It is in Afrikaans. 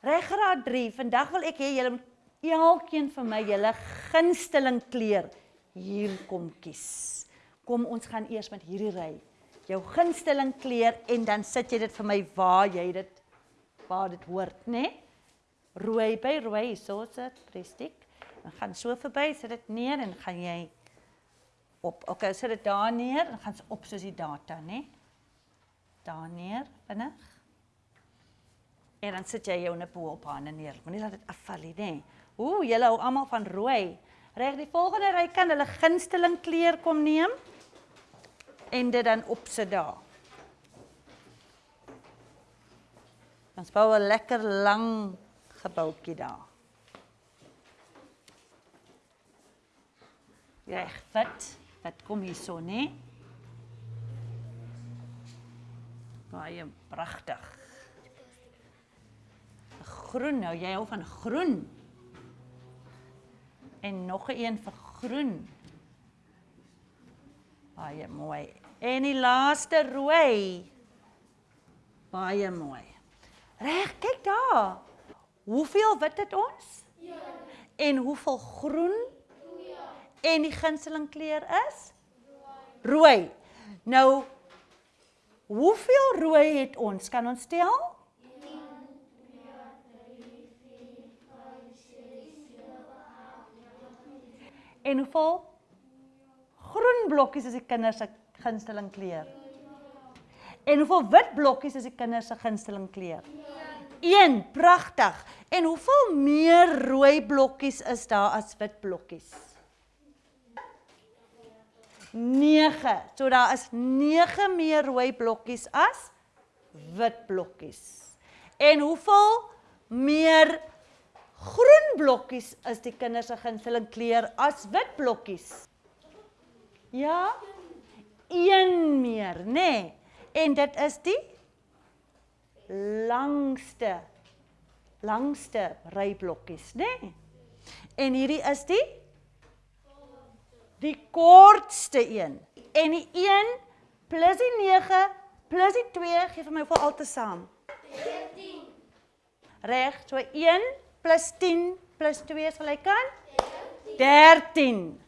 Regraad 3. Vandag wil ek hê julle moet elkeen van my julle gunsteling kleur hier kom kies. Kom ons gaan eers met hierdie ry. Jou gunsteling kleur en dan sit jy dit vir my waar jy dit waar dit hoort, né? Nee? Rooi by rooi, so sit prestik. Dan gaan so verby, sit dit neer en gaan jy op. Okay, sit dit daar neer en gaan op soos die data, né? Nee? Daar neer, vinnig. En dan sit jy jou nippo op hande neer. Moenie laat dit afval nie, nê. Ooh, julle hou almal van rooi. Reg, die volgende ry kan hulle gunsteling kleur kom neem en dit dan opsit daar. Ons bou 'n lekker lang gebouetjie daar. Reg, wat? Wat kom hierso, nê? Baie pragtig groen nou. Jy hou van groen. En nog 'n een vir groen. Baie mooi. En die laaste rooi. Baie mooi. Reg, kyk daar. Hoeveel wit het ons? Ja. En hoeveel groen? Ja. En die gunsteling kleur is? Rooi. Rooi. Nou hoeveel rooi het ons? Kan ons tel? En hoeveel groen blokkies is die kinders se gunsteling kleur? En hoeveel wit blokkies is die kinders se gunsteling kleur? 1. Pragtig. En hoeveel meer rooi blokkies is daar as wit blokkies? 9. So daar is 9 meer rooi blokkies as wit blokkies. En hoeveel meer Groen blokkies is die kinders se gunsteling kleur as wit blokkies. Ja? Een meer, nê? Nee. En dit is die langste langste ry blokkies, nê? Nee. En hierdie is die die kortste een. En die 1 plus die 9 plus die 2 gee vir my hoeveel altesaam? 13. Reg, so 1 plus 10 plus 2 is gelyk aan 13. 13.